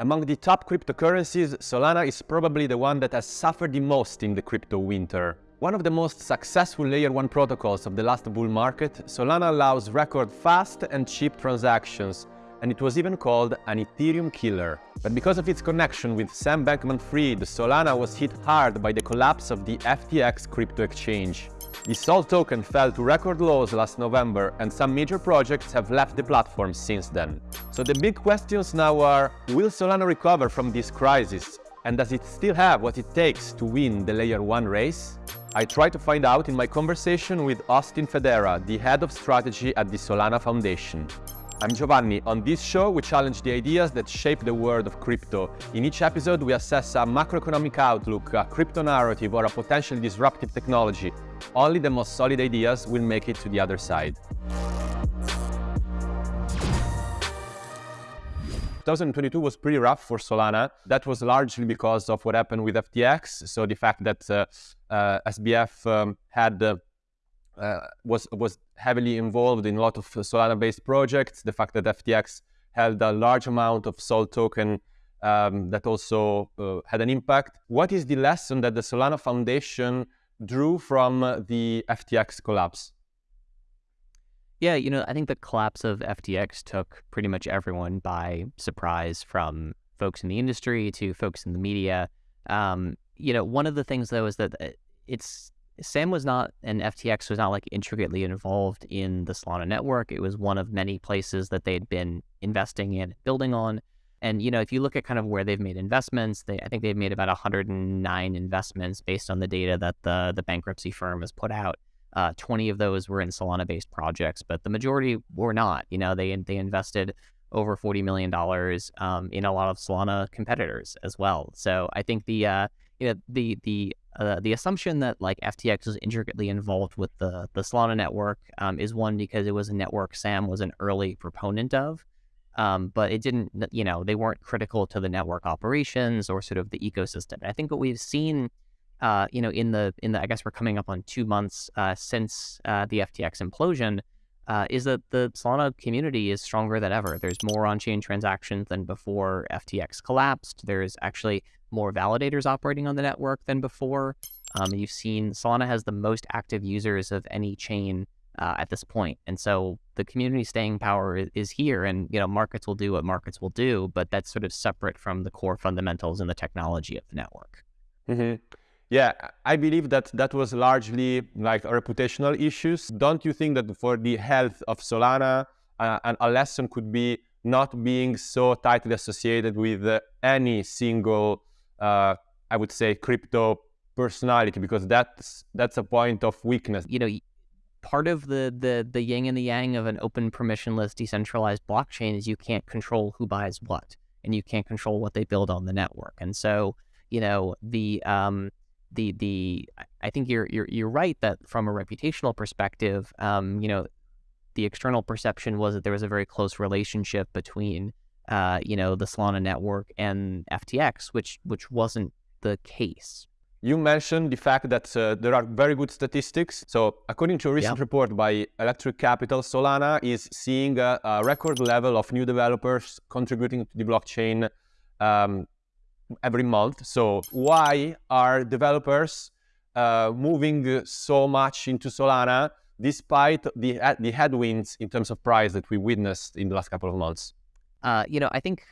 Among the top cryptocurrencies, Solana is probably the one that has suffered the most in the crypto winter. One of the most successful Layer 1 protocols of the last bull market, Solana allows record fast and cheap transactions, and it was even called an Ethereum killer. But because of its connection with Sam Bankman-Fried, Solana was hit hard by the collapse of the FTX crypto exchange. The SOL token fell to record lows last November and some major projects have left the platform since then. So the big questions now are, will Solana recover from this crisis? And does it still have what it takes to win the Layer 1 race? I try to find out in my conversation with Austin Federa, the head of strategy at the Solana Foundation. I'm Giovanni. On this show, we challenge the ideas that shape the world of crypto. In each episode, we assess a macroeconomic outlook, a crypto narrative, or a potentially disruptive technology. Only the most solid ideas will make it to the other side. 2022 was pretty rough for Solana. That was largely because of what happened with FTX. So the fact that uh, uh, SBF um, had uh, uh, was was heavily involved in a lot of Solana-based projects. The fact that FTX held a large amount of Sol token um, that also uh, had an impact. What is the lesson that the Solana Foundation drew from the FTX collapse? Yeah, you know, I think the collapse of FTX took pretty much everyone by surprise from folks in the industry to folks in the media. Um, you know, one of the things though is that uh, it's Sam was not, and FTX was not like intricately involved in the Solana network. It was one of many places that they'd been investing in, building on. And, you know, if you look at kind of where they've made investments, they, I think they've made about 109 investments based on the data that the, the bankruptcy firm has put out. Uh, 20 of those were in Solana based projects, but the majority were not. You know, they, they invested over $40 million um, in a lot of Solana competitors as well. So I think the, uh, you know, the, the uh, the assumption that like FTX was intricately involved with the the Solana network um, is one because it was a network Sam was an early proponent of, um, but it didn't you know they weren't critical to the network operations or sort of the ecosystem. I think what we've seen, uh, you know, in the in the I guess we're coming up on two months uh, since uh, the FTX implosion. Uh, is that the Solana community is stronger than ever. There's more on-chain transactions than before FTX collapsed. There's actually more validators operating on the network than before. Um, you've seen Solana has the most active users of any chain uh, at this point, and so the community staying power is, is, here. And you know, markets will do what markets will do, but that's sort of separate from the core fundamentals and the technology of the network. Mm-hmm. Yeah, I believe that that was largely like reputational issues. Don't you think that for the health of Solana, uh, a lesson could be not being so tightly associated with uh, any single uh, I would say, crypto personality because that's that's a point of weakness. You know, part of the the the yin and the yang of an open, permissionless, decentralized blockchain is you can't control who buys what, and you can't control what they build on the network. And so, you know, the um, the the I think you're you're you're right that from a reputational perspective, um, you know, the external perception was that there was a very close relationship between uh, you know, the Solana network and FTX, which which wasn't the case. You mentioned the fact that uh, there are very good statistics. So, according to a recent report by Electric Capital, Solana is seeing a, a, record level of new developers contributing to the blockchain um, every month. So, why are developers uh, moving so much into Solana despite the, the headwinds in terms of price that we witnessed in the last couple of months? Uh, you know, I think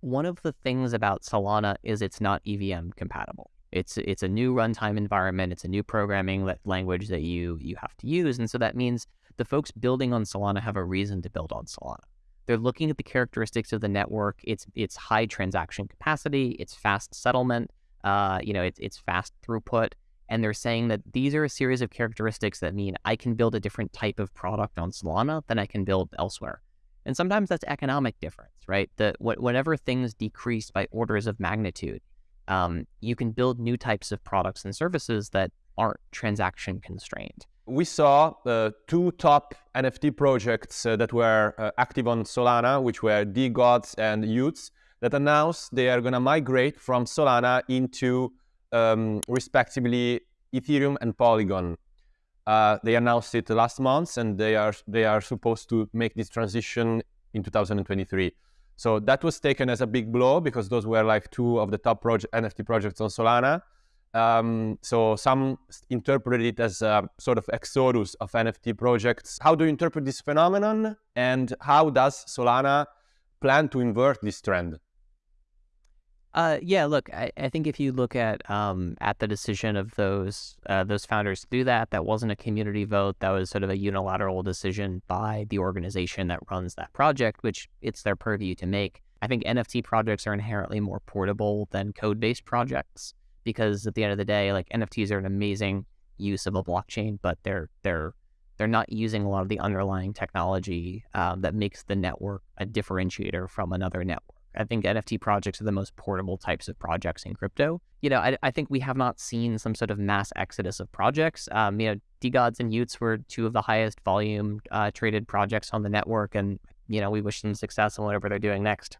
one of the things about Solana is it's not EVM compatible. It's it's a new runtime environment. It's a new programming language that you you have to use, and so that means the folks building on Solana have a reason to build on Solana. They're looking at the characteristics of the network. It's it's high transaction capacity. It's fast settlement. Uh, you know, it's it's fast throughput, and they're saying that these are a series of characteristics that mean I can build a different type of product on Solana than I can build elsewhere. And sometimes that's economic difference, right? That whatever things decrease by orders of magnitude, um, you can build new types of products and services that aren't transaction constrained. We saw the two top NFT projects uh, that were uh, active on Solana, which were DeGods and y00ts, that announced they are going to migrate from Solana into um, respectively Ethereum and Polygon. Uh, they announced it last month, and they are they are supposed to make this transition in 2023. So that was taken as a big blow because those were like two of the top project, NFT projects on Solana. Um, so some interpreted it as a sort of exodus of NFT projects. How do you interpret this phenomenon, and how does Solana plan to invert this trend? Uh, yeah, look, I, I, think if you look at um, at the decision of those uh, those founders to do that, that wasn't a community vote. That was sort of a unilateral decision by the organization that runs that project, which it's their purview to make. I think NFT projects are inherently more portable than code based projects because at the end of the day, like NFTs are an amazing use of a blockchain, but they're they're they're not using a lot of the underlying technology um, that makes the network a differentiator from another network. I think NFT projects are the most portable types of projects in crypto. You know, I, I think we have not seen some sort of mass exodus of projects. Um, you know, DeGods and y00ts were two of the highest volume uh, traded projects on the network, and you know, we wish them success in whatever they're doing next.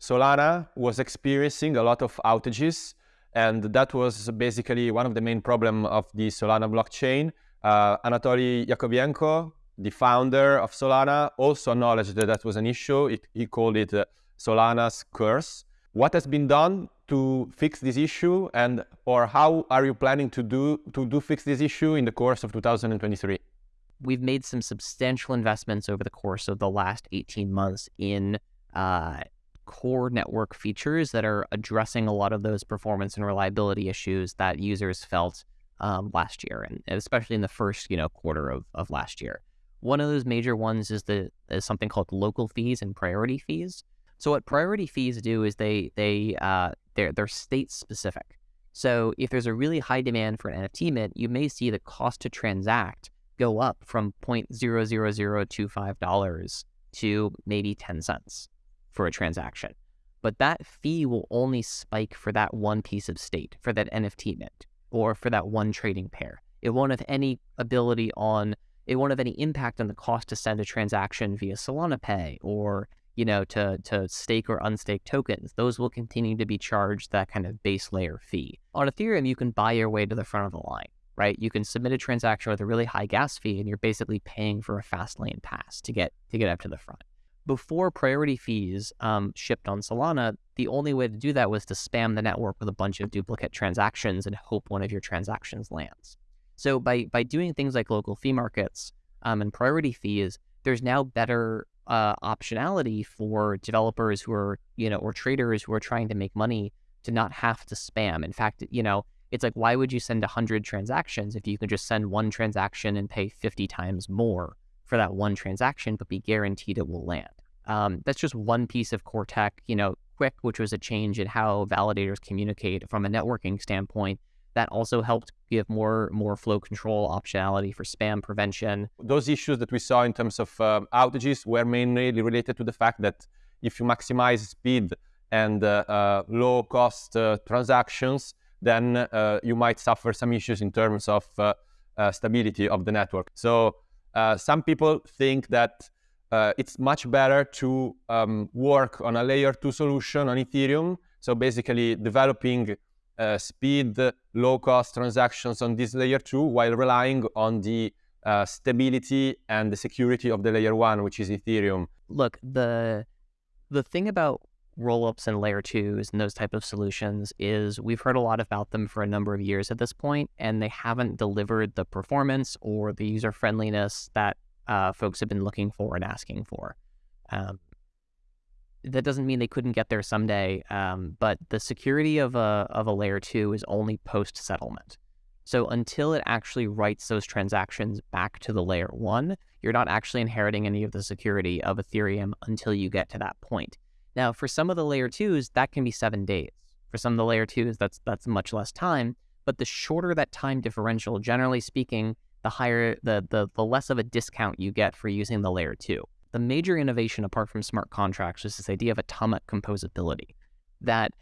Solana was experiencing a lot of outages, and that was basically one of the main problem of the Solana blockchain. Uh, Anatoly Yakovenko, the founder of Solana, also acknowledged that that was an issue. It, he called it uh, Solana's curse. What has been done to fix this issue and or how are you planning to do to do fix this issue in the course of 2023? We've made some substantial investments over the course of the last 18 months in uh, core network features that are addressing a lot of those performance and reliability issues that users felt um, last year, and especially in the first you know quarter of, of last year. One of those major ones is the is something called local fees and priority fees. So what priority fees do is they they uh, they're they're state specific. So if there's a really high demand for an NFT mint, you may see the cost to transact go up from $0.00025 to maybe 10 cents for a transaction. But that fee will only spike for that one piece of state, for that NFT mint, or for that one trading pair. It won't have any ability on, it won't have any impact on the cost to send a transaction via Solana Pay or you know, to, to stake or unstake tokens, those will continue to be charged that kind of base layer fee. On Ethereum, you can buy your way to the front of the line, right? You can submit a transaction with a really high gas fee and you're basically paying for a fast lane pass to get to get up to the front. Before priority fees um, shipped on Solana, the only way to do that was to spam the network with a bunch of duplicate transactions and hope one of your transactions lands. So by by doing things like local fee markets um, and priority fees, there's now better uh, optionality for developers who are, you know, or traders who are trying to make money to not have to spam. In fact, you know, it's like, why would you send 100 transactions if you can just send one transaction and pay 50 times more for that one transaction, but be guaranteed it will land? Um, that's just one piece of core tech, you know, QUIC, which was a change in how validators communicate from a networking standpoint that also helped give more more flow control optionality for spam prevention. Those issues that we saw in terms of uh, outages were mainly related to the fact that if you maximize speed and uh, uh, low cost uh, transactions, then uh, you might suffer some issues in terms of uh, stability of the network. So some people think that it's much better to um, work on a layer two solution on Ethereum. So basically developing uh, speed, low cost transactions on this layer two while relying on the uh, stability and the security of the layer one, which is Ethereum. Look, the the thing about rollups and layer twos and those type of solutions is we've heard a lot about them for a number of years at this point, and they haven't delivered the performance or the user friendliness that uh, folks have been looking for and asking for. Um, that doesn't mean they couldn't get there someday. Um, but the security of a of a layer two is only post settlement. So until it actually writes those transactions back to the layer one, you're not actually inheriting any of the security of Ethereum until you get to that point. Now, for some of the layer twos, that can be seven days. For some of the layer twos, that's that's much less time. But the shorter that time differential, generally speaking, the higher the the, the less of a discount you get for using the layer two the major innovation apart from smart contracts is this idea of atomic composability that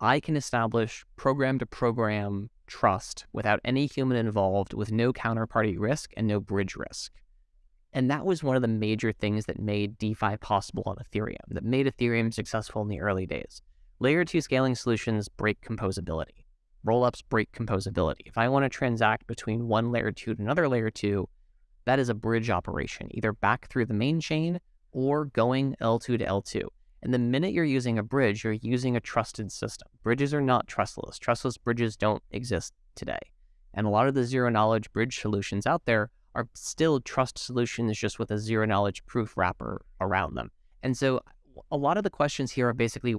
I can establish program to program trust without any human involved with no counterparty risk and no bridge risk. And that was one of the major things that made DeFi possible on Ethereum, that made Ethereum successful in the early days. Layer 2 scaling solutions break composability. Rollups break composability. If I want to transact between one layer 2 to another layer 2, that is a bridge operation, either back through the main chain or going L2 to L2. And the minute you're using a bridge, you're using a trusted system. Bridges are not trustless. Trustless bridges don't exist today. And a lot of the zero knowledge bridge solutions out there are still trust solutions just with a zero knowledge proof wrapper around them. And so a lot of the questions here are basically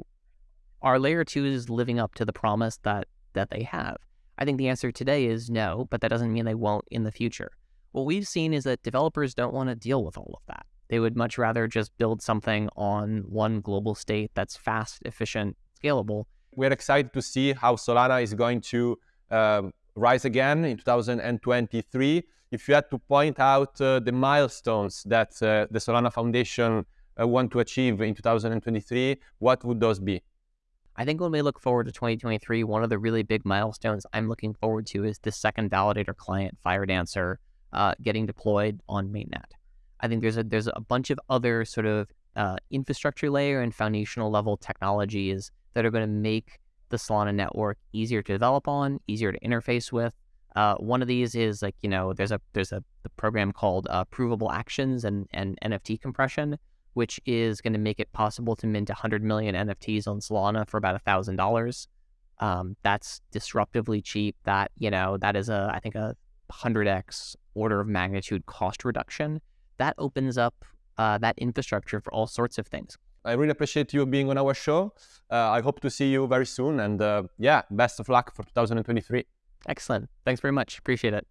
are layer twos living up to the promise that that they have? I think the answer today is no, but that doesn't mean they won't in the future. What we've seen is that developers don't want to deal with all of that. They would much rather just build something on one global state that's fast, efficient, scalable. We're excited to see how Solana is going to uh, rise again in 2023. If you had to point out uh, the milestones that uh, the Solana Foundation uh, want to achieve in 2023, what would those be? I think when we look forward to 2023, one of the really big milestones I'm looking forward to is the second validator client, FireDancer, uh, getting deployed on mainnet. I think there's a there's a bunch of other sort of uh, infrastructure layer and foundational level technologies that are going to make the Solana network easier to develop on, easier to interface with. Uh, one of these is like you know there's a there's a the program called uh, Provable Actions and and NFT compression, which is going to make it possible to mint 100 million NFTs on Solana for about a thousand dollars. Um, that's disruptively cheap. That you know that is a I think a 100x order of magnitude cost reduction. That opens up uh, that infrastructure for all sorts of things. I really appreciate you being on our show. Uh, I hope to see you very soon. And uh, yeah, best of luck for 2023. Excellent. Thanks very much. Appreciate it.